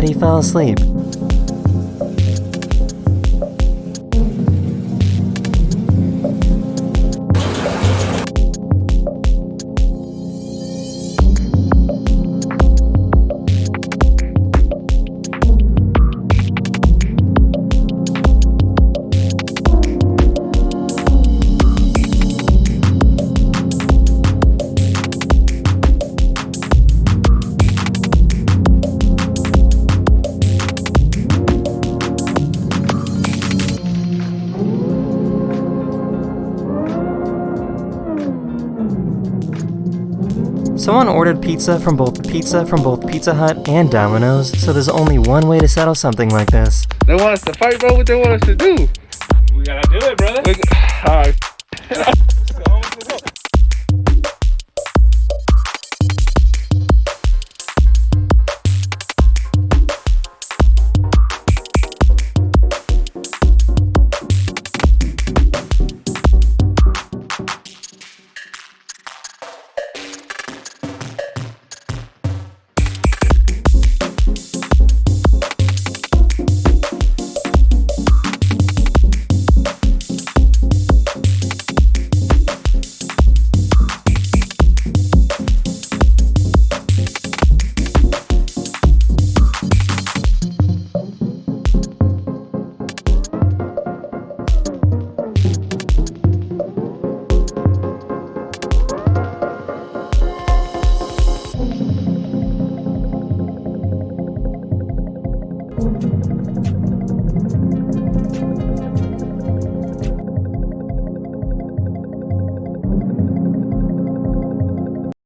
but he fell asleep. Someone ordered pizza from both pizza from both Pizza Hut and Domino's, so there's only one way to settle something like this. They want us to fight, bro. What they want us to do? We gotta do it, brother. All right. So,